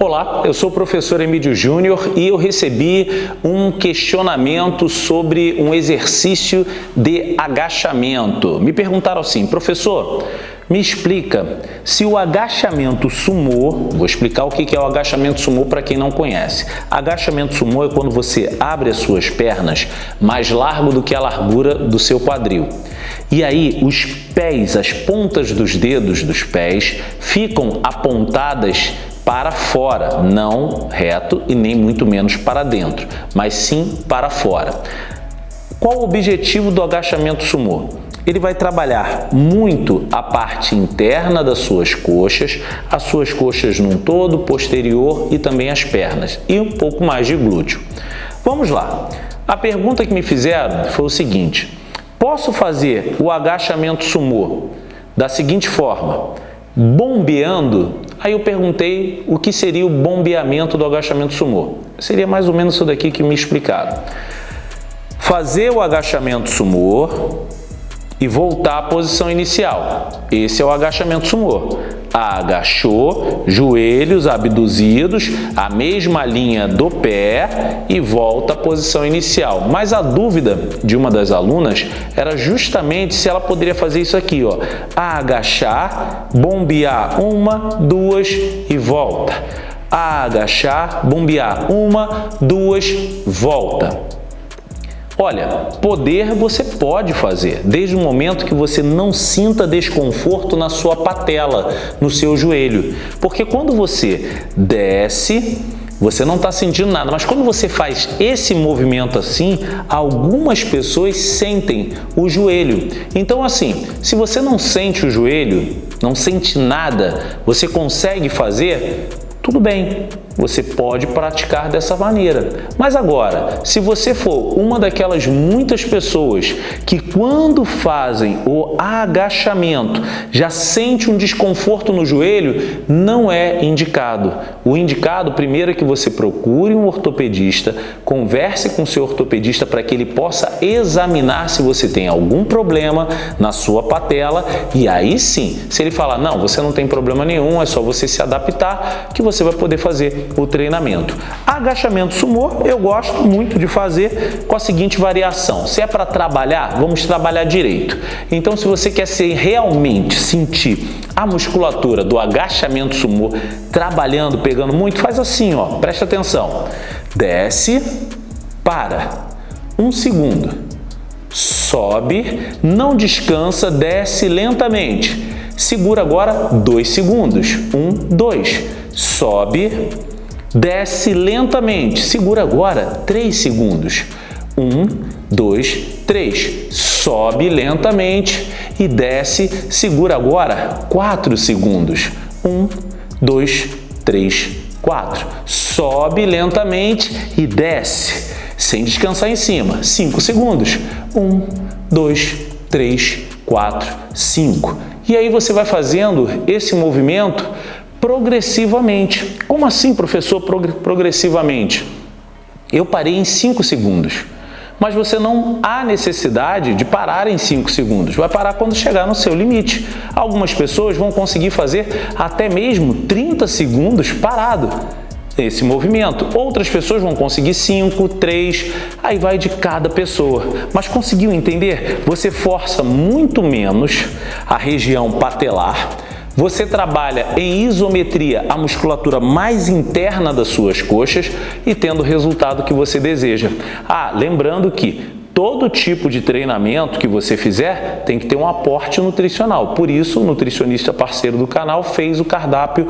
Olá, eu sou o professor Emílio Júnior e eu recebi um questionamento sobre um exercício de agachamento. Me perguntaram assim, professor, me explica se o agachamento sumô, vou explicar o que é o agachamento sumô para quem não conhece. Agachamento sumô é quando você abre as suas pernas mais largo do que a largura do seu quadril. E aí os pés, as pontas dos dedos dos pés ficam apontadas para fora, não reto e nem muito menos para dentro, mas sim para fora. Qual o objetivo do agachamento sumô? Ele vai trabalhar muito a parte interna das suas coxas, as suas coxas num todo, posterior e também as pernas, e um pouco mais de glúteo. Vamos lá. A pergunta que me fizeram foi o seguinte, posso fazer o agachamento sumô da seguinte forma, bombeando Aí eu perguntei o que seria o bombeamento do agachamento sumô. Seria mais ou menos isso daqui que me explicaram. Fazer o agachamento sumô e voltar à posição inicial. Esse é o agachamento sumô agachou, joelhos abduzidos, a mesma linha do pé e volta à posição inicial. Mas a dúvida de uma das alunas era justamente se ela poderia fazer isso aqui, ó, agachar, bombear uma, duas e volta. Agachar, bombear uma, duas, volta. Olha, poder você pode fazer, desde o momento que você não sinta desconforto na sua patela, no seu joelho. Porque quando você desce, você não está sentindo nada, mas quando você faz esse movimento assim, algumas pessoas sentem o joelho. Então assim, se você não sente o joelho, não sente nada, você consegue fazer, tudo bem, você pode praticar dessa maneira. Mas agora, se você for uma daquelas muitas pessoas que quando fazem o agachamento já sente um desconforto no joelho, não é indicado. O indicado primeiro é que você procure um ortopedista, converse com seu ortopedista para que ele possa examinar se você tem algum problema na sua patela e aí sim, se ele falar, não, você não tem problema nenhum, é só você se adaptar que você vai poder fazer o treinamento. Agachamento sumô eu gosto muito de fazer com a seguinte variação. Se é para trabalhar, vamos trabalhar direito. Então, se você quer ser realmente sentir a musculatura do agachamento sumô trabalhando, pegando muito, faz assim, ó. Presta atenção. Desce, para. Um segundo. Sobe, não descansa, desce lentamente. Segura agora dois segundos. Um, dois. Sobe, Desce lentamente. Segura agora 3 segundos. 1, 2, 3. Sobe lentamente e desce. Segura agora 4 segundos. 1, 2, 3, 4. Sobe lentamente e desce, sem descansar em cima. 5 segundos. 1, 2, 3, 4, 5. E aí você vai fazendo esse movimento progressivamente. Como assim, professor, progressivamente? Eu parei em 5 segundos. Mas você não há necessidade de parar em 5 segundos. Vai parar quando chegar no seu limite. Algumas pessoas vão conseguir fazer até mesmo 30 segundos parado esse movimento. Outras pessoas vão conseguir 5, 3, aí vai de cada pessoa. Mas conseguiu entender? Você força muito menos a região patelar, você trabalha em isometria a musculatura mais interna das suas coxas e tendo o resultado que você deseja. Ah, lembrando que todo tipo de treinamento que você fizer tem que ter um aporte nutricional. Por isso, o nutricionista parceiro do canal fez o cardápio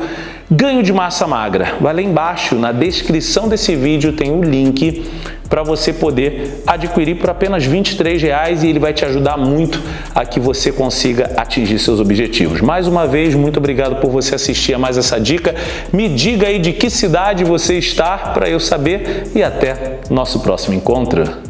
Ganho de Massa Magra. Vai lá embaixo, na descrição desse vídeo tem o link para você poder adquirir por apenas 23 reais e ele vai te ajudar muito a que você consiga atingir seus objetivos. Mais uma vez, muito obrigado por você assistir a mais essa dica. Me diga aí de que cidade você está para eu saber e até nosso próximo encontro.